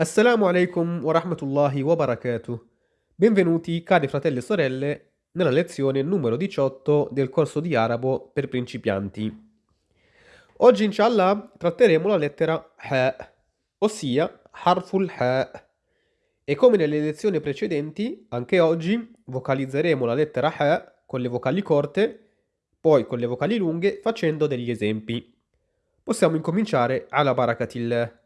Assalamu alaikum wa rahmatullahi wa barakatuh. Benvenuti, cari fratelli e sorelle, nella lezione numero 18 del corso di arabo per principianti. Oggi, inshallah, tratteremo la lettera Ha, ossia Harful Ha. E come nelle lezioni precedenti, anche oggi vocalizzeremo la lettera Ha con le vocali corte, poi con le vocali lunghe, facendo degli esempi. Possiamo incominciare alla barakatillah.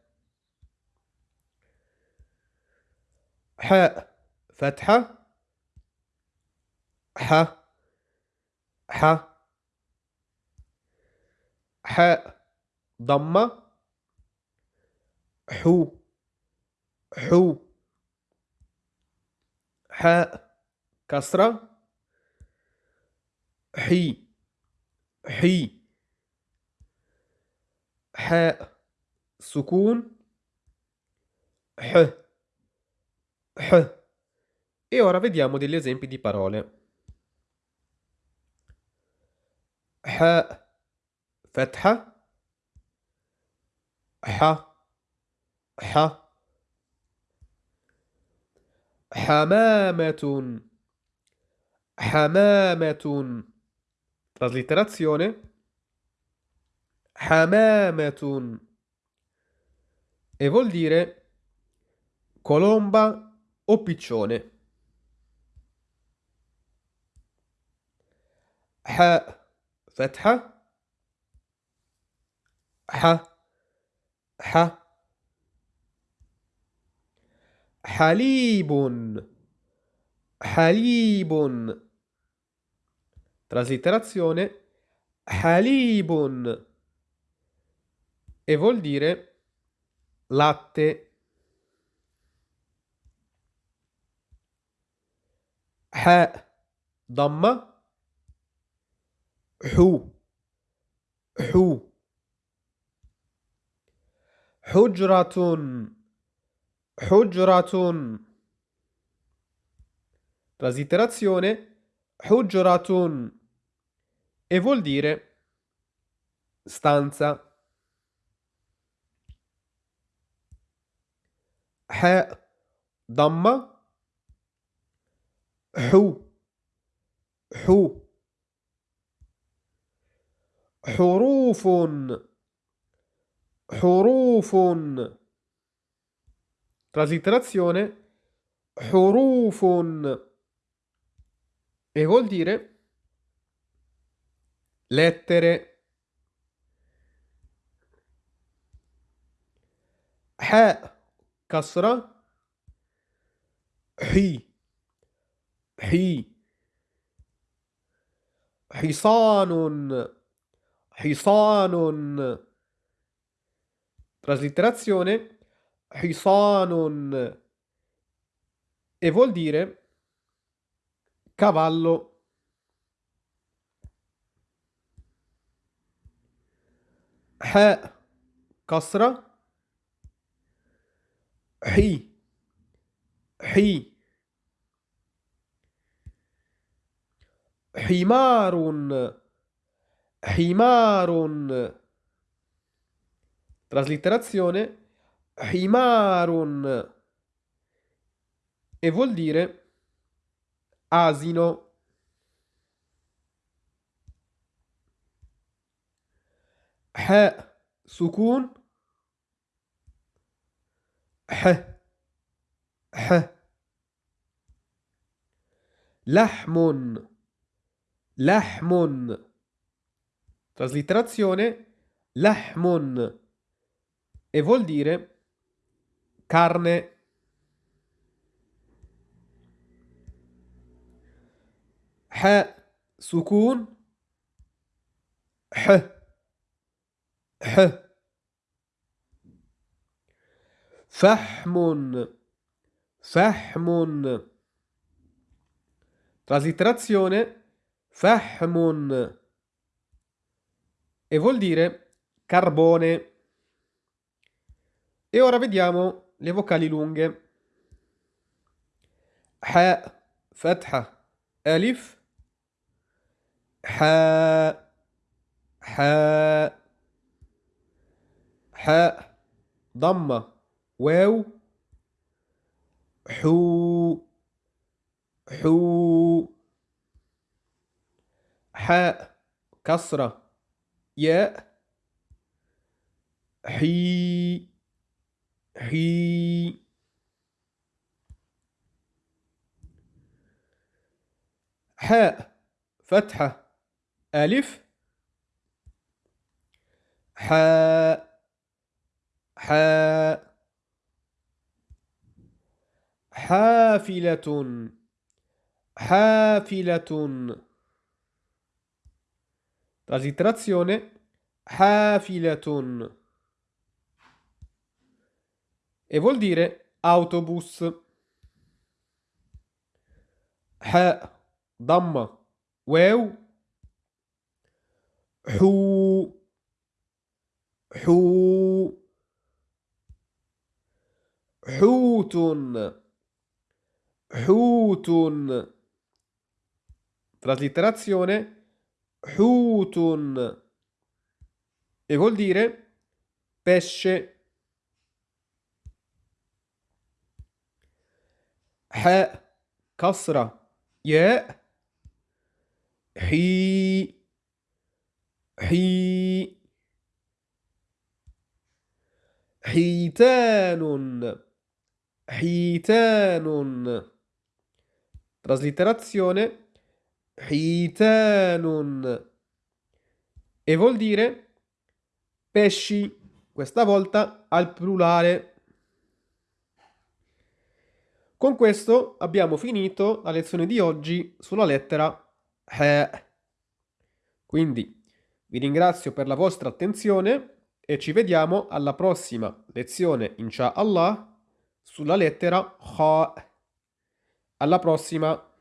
حاء فتحة ح ح حاء ضمة حو حو حاء كسرة حي حي حاء سكون ح. E ora vediamo degli esempi di parole. ح فتحة ح ح حمامة حمامة traslitterazione حمامة e vuol dire colomba o piccione. حاء فتحة ح ح حليب حليب traslitterazione حليب e vuol dire latte حاء ضمة حو حو حجرة حجرة traslitterazione حجرة e vuol dire stanza حاء ضمه حو حو حروف حروف traslitterazione حروف e vuol dire lettere حاء كسرة حي حي حصان حصان traslitterazione حصان e vuol dire cavallo حاء كسرة حي حي حمار حمار traslitterazione حمار e vuol dire asino حاء سكون ح ح لحم Lahmon. Traslitterazione Lahmon e vuol dire carne. Ha sukun H H Fahmon. Fahmun Traslitterazione Fahmun e vuol dire carbone. E ora vediamo le vocali lunghe. Ha, fatha, alif, ha, ha, ha, damma, waw, hu, hu. حاء كسرة ياء حي حي. حاء فتحة ألف. حاء حاء. حافلة حافلة. Traslitterazione hafilatun. E vuol dire autobus. Ha damma. Waw hu. Hu. Hutun. Hutun. Traslitterazione حوت e vuol dire pesce حاء كسرة ياء حي حي حيتان حيتان traslitterazione Hitanun. E vuol dire pesci, questa volta al plurale. Con questo abbiamo finito la lezione di oggi sulla lettera He. Quindi vi ringrazio per la vostra attenzione e ci vediamo alla prossima lezione, inshallah, sulla lettera Ha. Alla prossima!